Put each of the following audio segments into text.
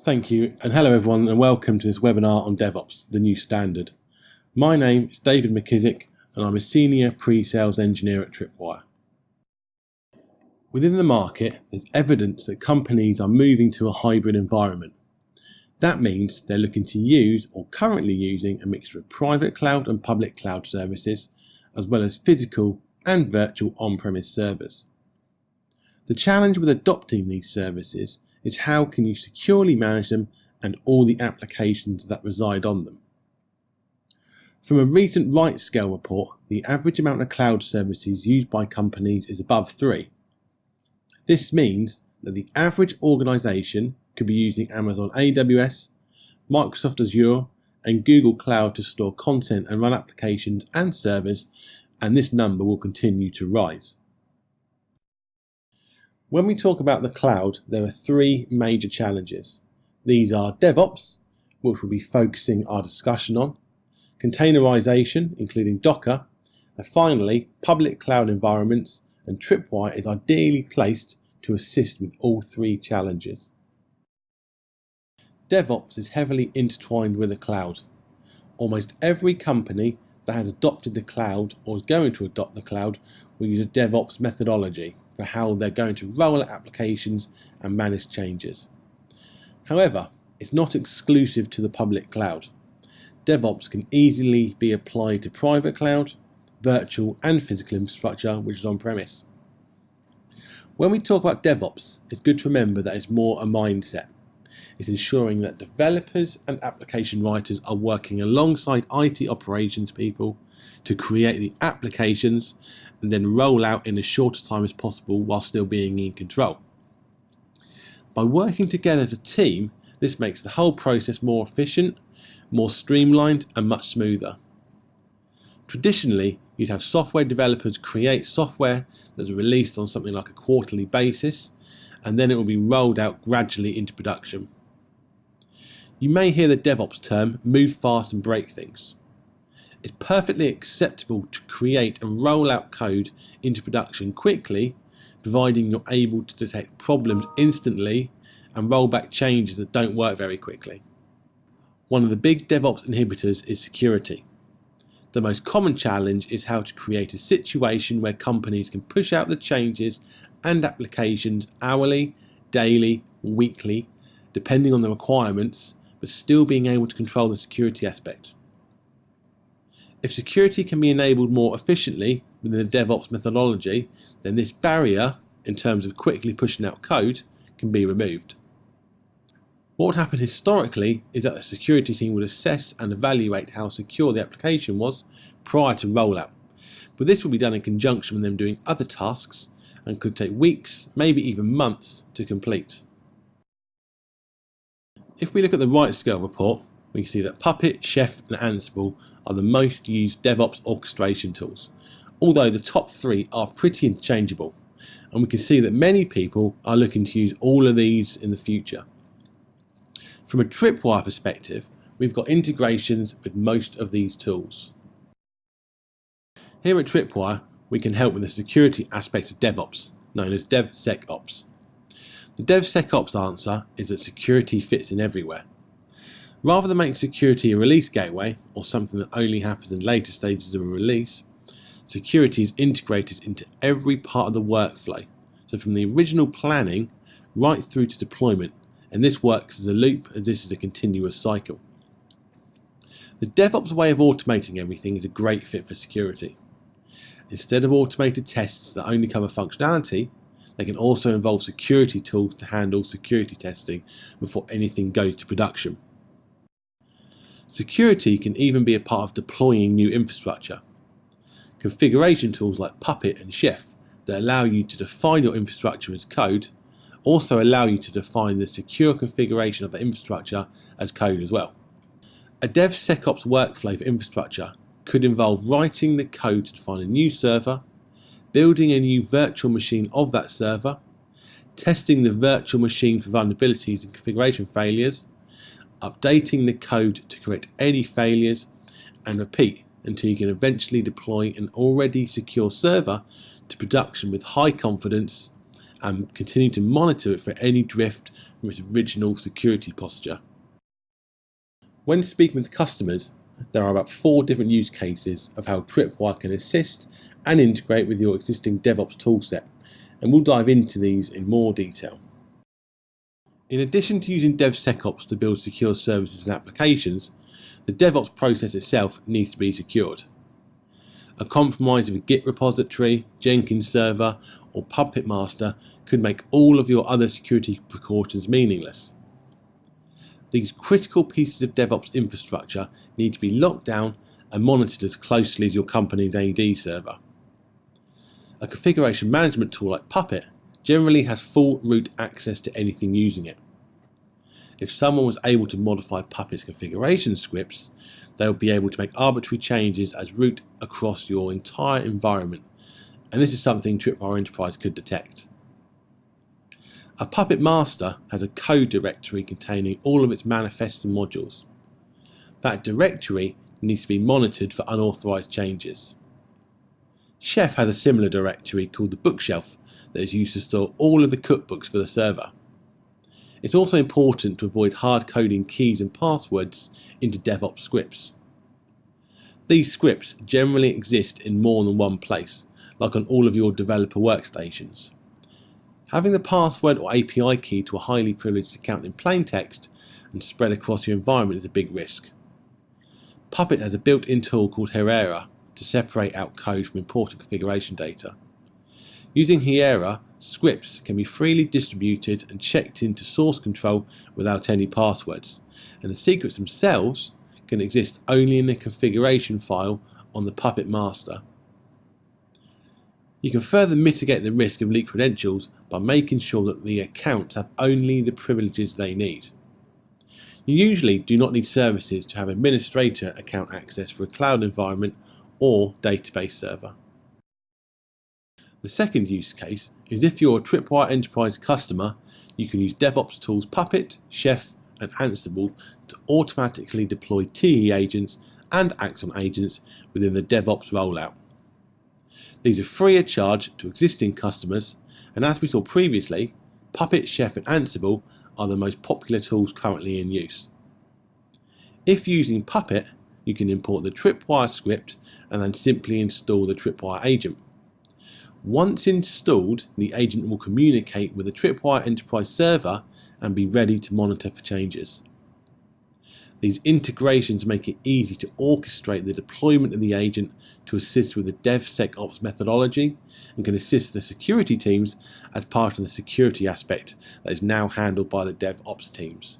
Thank you, and hello everyone, and welcome to this webinar on DevOps, the new standard. My name is David McKissick, and I'm a Senior Pre-Sales Engineer at Tripwire. Within the market, there's evidence that companies are moving to a hybrid environment. That means they're looking to use or currently using a mixture of private cloud and public cloud services, as well as physical and virtual on-premise servers. The challenge with adopting these services is how can you securely manage them and all the applications that reside on them. From a recent RightScale report, the average amount of cloud services used by companies is above three. This means that the average organization could be using Amazon AWS, Microsoft Azure, and Google Cloud to store content and run applications and servers, and this number will continue to rise. When we talk about the cloud, there are three major challenges. These are DevOps, which we'll be focusing our discussion on, containerization, including Docker, and finally, public cloud environments, and Tripwire is ideally placed to assist with all three challenges. DevOps is heavily intertwined with the cloud. Almost every company that has adopted the cloud or is going to adopt the cloud will use a DevOps methodology for how they're going to roll out applications and manage changes. However, it's not exclusive to the public cloud. DevOps can easily be applied to private cloud, virtual and physical infrastructure which is on-premise. When we talk about DevOps, it's good to remember that it's more a mindset. It's ensuring that developers and application writers are working alongside IT operations people to create the applications and then roll out in as short a time as possible while still being in control. By working together as a team, this makes the whole process more efficient, more streamlined and much smoother. Traditionally, you'd have software developers create software that's released on something like a quarterly basis and then it will be rolled out gradually into production. You may hear the DevOps term move fast and break things. It's perfectly acceptable to create and roll out code into production quickly, providing you're able to detect problems instantly and roll back changes that don't work very quickly. One of the big DevOps inhibitors is security. The most common challenge is how to create a situation where companies can push out the changes and applications hourly, daily, weekly, depending on the requirements, but still being able to control the security aspect. If security can be enabled more efficiently within the DevOps methodology, then this barrier, in terms of quickly pushing out code, can be removed. What would happen historically is that the security team would assess and evaluate how secure the application was prior to rollout, but this will be done in conjunction with them doing other tasks and could take weeks, maybe even months to complete. If we look at the RightScale report, we can see that Puppet, Chef and Ansible are the most used DevOps orchestration tools, although the top three are pretty interchangeable, and we can see that many people are looking to use all of these in the future. From a Tripwire perspective, we've got integrations with most of these tools. Here at Tripwire, we can help with the security aspects of DevOps, known as DevSecOps. The DevSecOps answer is that security fits in everywhere. Rather than make security a release gateway, or something that only happens in later stages of a release, security is integrated into every part of the workflow, so from the original planning right through to deployment, and this works as a loop as this is a continuous cycle. The DevOps way of automating everything is a great fit for security. Instead of automated tests that only cover functionality, they can also involve security tools to handle security testing before anything goes to production. Security can even be a part of deploying new infrastructure. Configuration tools like Puppet and Chef that allow you to define your infrastructure as code also allow you to define the secure configuration of the infrastructure as code as well. A DevSecOps workflow for infrastructure could involve writing the code to define a new server, building a new virtual machine of that server, testing the virtual machine for vulnerabilities and configuration failures, updating the code to correct any failures, and repeat until you can eventually deploy an already secure server to production with high confidence and continue to monitor it for any drift from its original security posture. When speaking with customers, there are about four different use cases of how Tripwire can assist and integrate with your existing DevOps toolset, and we'll dive into these in more detail. In addition to using DevSecOps to build secure services and applications, the DevOps process itself needs to be secured. A compromise of a Git repository, Jenkins server, or Puppet Master could make all of your other security precautions meaningless. These critical pieces of DevOps infrastructure need to be locked down and monitored as closely as your company's AD server. A configuration management tool like Puppet generally has full root access to anything using it. If someone was able to modify Puppet's configuration scripts, they'll be able to make arbitrary changes as root across your entire environment, and this is something Tripwire Enterprise could detect. A Puppet Master has a code directory containing all of its manifests and modules. That directory needs to be monitored for unauthorized changes. Chef has a similar directory called the bookshelf that is used to store all of the cookbooks for the server. It's also important to avoid hard coding keys and passwords into DevOps scripts. These scripts generally exist in more than one place, like on all of your developer workstations. Having the password or API key to a highly privileged account in plain text and spread across your environment is a big risk. Puppet has a built-in tool called Hiera to separate out code from important configuration data. Using Hiera, scripts can be freely distributed and checked into source control without any passwords, and the secrets themselves can exist only in the configuration file on the Puppet master. You can further mitigate the risk of leaked credentials by making sure that the accounts have only the privileges they need. You usually do not need services to have administrator account access for a cloud environment or database server. The second use case is if you're a Tripwire Enterprise customer, you can use DevOps tools Puppet, Chef and Ansible to automatically deploy TE agents and Axon agents within the DevOps rollout. These are free of charge to existing customers and as we saw previously, Puppet, Chef and Ansible are the most popular tools currently in use. If using Puppet, you can import the Tripwire script and then simply install the Tripwire agent. Once installed, the agent will communicate with the Tripwire Enterprise server and be ready to monitor for changes. These integrations make it easy to orchestrate the deployment of the agent to assist with the DevSecOps methodology and can assist the security teams as part of the security aspect that is now handled by the DevOps teams.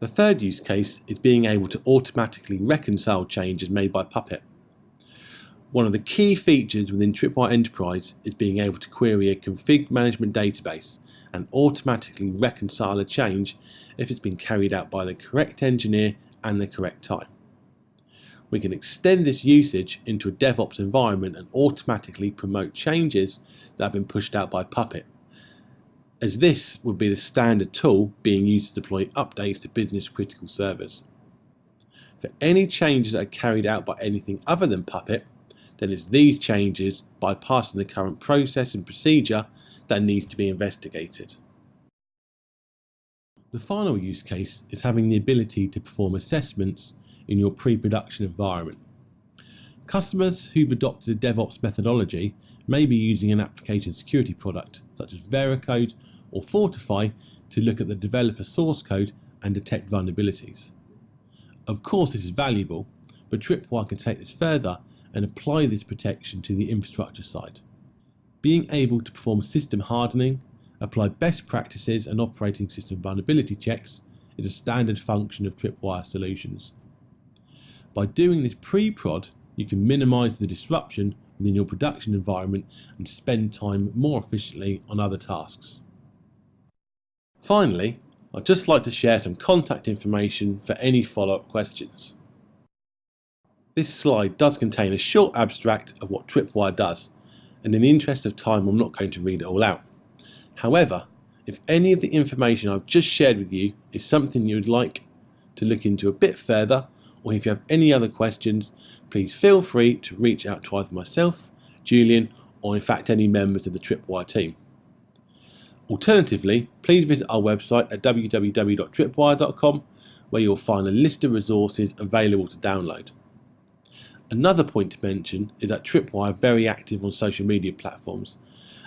The third use case is being able to automatically reconcile changes made by Puppet. One of the key features within Tripwire Enterprise is being able to query a config management database and automatically reconcile a change if it's been carried out by the correct engineer and the correct time. We can extend this usage into a DevOps environment and automatically promote changes that have been pushed out by Puppet, as this would be the standard tool being used to deploy updates to business critical servers. For any changes that are carried out by anything other than Puppet, then it's these changes bypassing the current process and procedure that needs to be investigated. The final use case is having the ability to perform assessments in your pre-production environment. Customers who've adopted a DevOps methodology may be using an application security product such as Veracode or Fortify to look at the developer source code and detect vulnerabilities. Of course this is valuable, but Tripwire can take this further and apply this protection to the infrastructure side. Being able to perform system hardening, apply best practices and operating system vulnerability checks is a standard function of Tripwire solutions. By doing this pre-prod, you can minimize the disruption within your production environment and spend time more efficiently on other tasks. Finally, I'd just like to share some contact information for any follow-up questions. This slide does contain a short abstract of what Tripwire does, and in the interest of time I'm not going to read it all out. However, if any of the information I've just shared with you is something you'd like to look into a bit further, or if you have any other questions, please feel free to reach out to either myself, Julian, or in fact any members of the Tripwire team. Alternatively, please visit our website at www.tripwire.com where you'll find a list of resources available to download. Another point to mention is that Tripwire are very active on social media platforms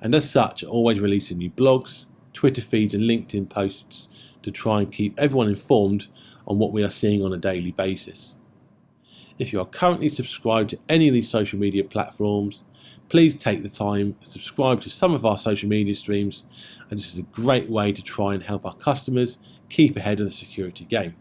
and as such are always releasing new blogs, Twitter feeds and LinkedIn posts to try and keep everyone informed on what we are seeing on a daily basis. If you are currently subscribed to any of these social media platforms, please take the time to subscribe to some of our social media streams and this is a great way to try and help our customers keep ahead of the security game.